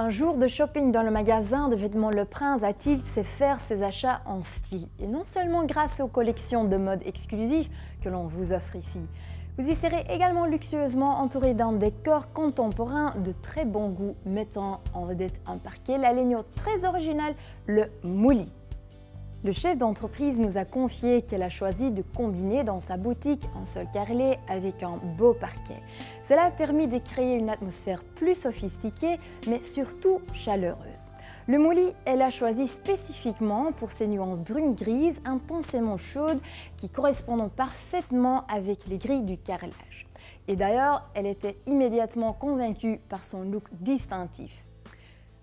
Un jour de shopping dans le magasin de vêtements Le Prince a-t-il sait faire ses achats en style Et non seulement grâce aux collections de mode exclusives que l'on vous offre ici. Vous y serez également luxueusement entouré d'un décor contemporain de très bon goût, mettant en vedette un parquet, la très originale, le mouli. Le chef d'entreprise nous a confié qu'elle a choisi de combiner dans sa boutique un sol carrelé avec un beau parquet. Cela a permis de créer une atmosphère plus sophistiquée, mais surtout chaleureuse. Le mouli, elle a choisi spécifiquement pour ses nuances brunes-grises intensément chaudes qui correspondent parfaitement avec les grilles du carrelage. Et d'ailleurs, elle était immédiatement convaincue par son look distinctif.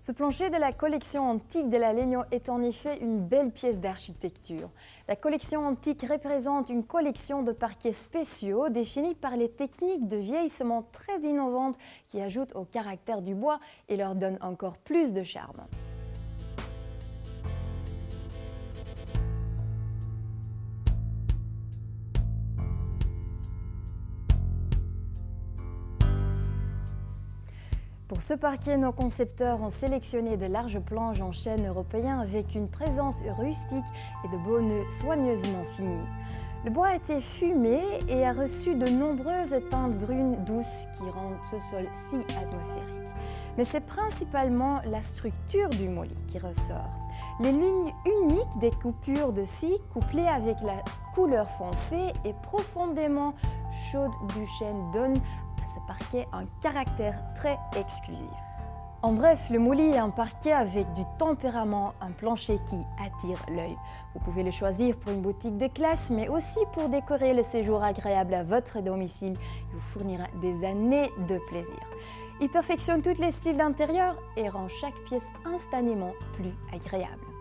Ce plancher de la collection antique de la Legno est en effet une belle pièce d'architecture. La collection antique représente une collection de parquets spéciaux définis par les techniques de vieillissement très innovantes qui ajoutent au caractère du bois et leur donnent encore plus de charme. Pour ce parquet, nos concepteurs ont sélectionné de larges planches en chêne européen avec une présence rustique et de beaux nœuds soigneusement finis. Le bois a été fumé et a reçu de nombreuses teintes brunes douces qui rendent ce sol si atmosphérique. Mais c'est principalement la structure du molly qui ressort. Les lignes uniques des coupures de scie, couplées avec la couleur foncée et profondément chaude du chêne, donnent ce parquet un caractère très exclusif. En bref, le mouli est un parquet avec du tempérament, un plancher qui attire l'œil. Vous pouvez le choisir pour une boutique de classe, mais aussi pour décorer le séjour agréable à votre domicile. Il vous fournira des années de plaisir. Il perfectionne tous les styles d'intérieur et rend chaque pièce instantanément plus agréable.